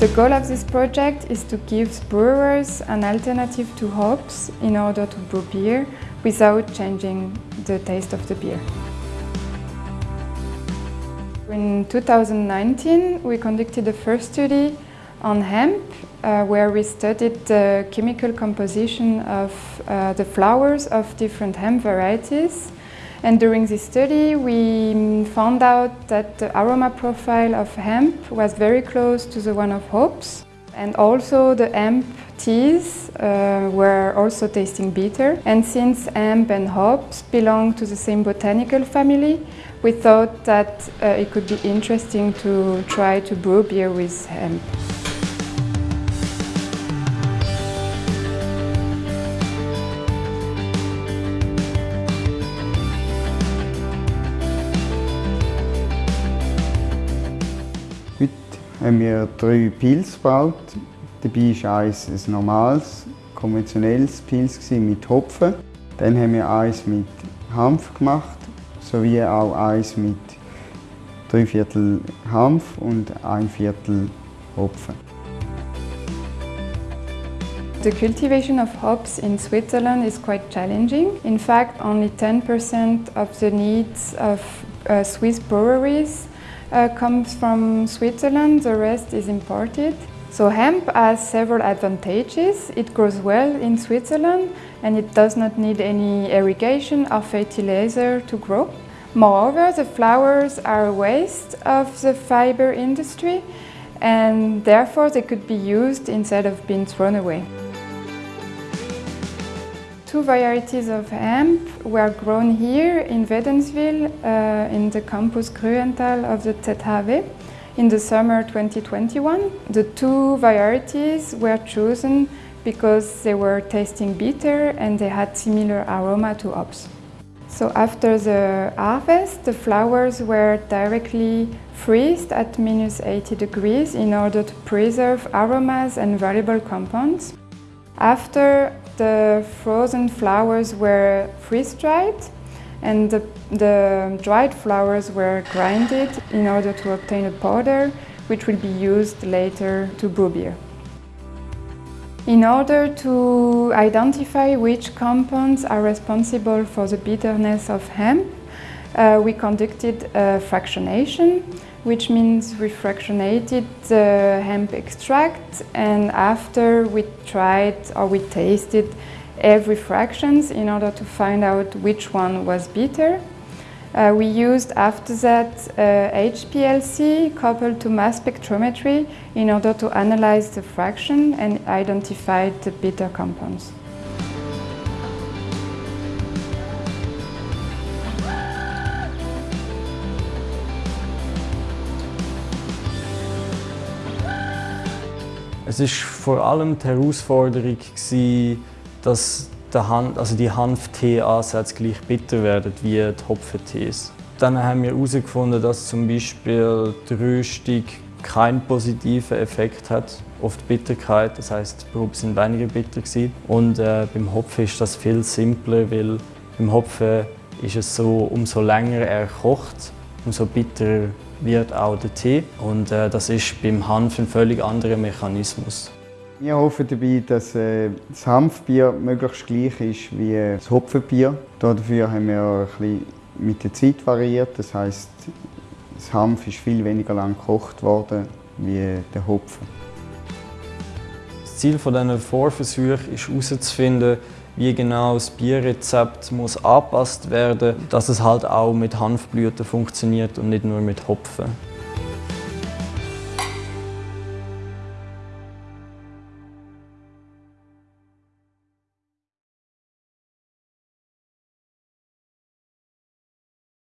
The goal of this project is to give brewers an alternative to hops in order to brew beer without changing the taste of the beer. In 2019, we conducted the first study on hemp, uh, where we studied the chemical composition of uh, the flowers of different hemp varieties. And during this study, we found out that the aroma profile of hemp was very close to the one of hops. And also the hemp teas uh, were also tasting bitter. And since hemp and hops belong to the same botanical family, we thought that uh, it could be interesting to try to brew beer with hemp. Haben wir drei Pils gebaut. Dabei war eins ein normales, konventionelles Pils mit Hopfen. Dann haben wir eins mit Hanf gemacht, sowie auch eins mit drei Viertel Hanf und ein Viertel Hopfen. The cultivation of hops in Switzerland is quite challenging. In fact, only 10% of the needs of uh, Swiss breweries uh, comes from Switzerland, the rest is imported. So hemp has several advantages. It grows well in Switzerland and it does not need any irrigation or fertilizer to grow. Moreover, the flowers are a waste of the fiber industry and therefore they could be used instead of being thrown away. Two varieties of hemp were grown here in Wädenswil uh, in the campus Grüental of the ZHW in the summer 2021. The two varieties were chosen because they were tasting bitter and they had similar aroma to hops. So after the harvest, the flowers were directly freezed at minus 80 degrees in order to preserve aromas and valuable compounds. After the frozen flowers were freeze-dried and the, the, dried flowers were grinded in order to obtain a powder which will be used later to brew beer. In order to identify which compounds are responsible for the bitterness of hemp, uh, we conducted a fractionation which means we fractionated the hemp extract and after we tried or we tasted every fractions in order to find out which one was bitter. Uh, we used after that uh, HPLC coupled to mass spectrometry in order to analyze the fraction and identify the bitter compounds. Es war vor allem die Herausforderung, dass der Han also die Hanf-Tee-Ansätze gleich bitter werden wie die Hopfentees. Dann haben wir herausgefunden, dass zum Beispiel die Röstung keinen positiven Effekt hat auf die Bitterkeit. Das heißt, die Proben sind weniger bitter gewesen. Und äh, beim Hopfen ist das viel simpler, weil beim Hopfen ist es so, umso länger er kocht, umso bitterer wird auch der Tee. Und äh, das ist beim Hanf ein völlig anderer Mechanismus. Wir hoffen dabei, dass äh, das Hanfbier möglichst gleich ist wie das Hopfenbier. Dafür haben wir ein bisschen mit der Zeit variiert. Das heißt, das Hanf ist viel weniger lang gekocht worden wie der Hopfen. Das Ziel dieser Vorversuche ist herauszufinden, wie genau das Bierrezept muss angepasst werden dass es halt auch mit Hanfblüten funktioniert und nicht nur mit Hopfen.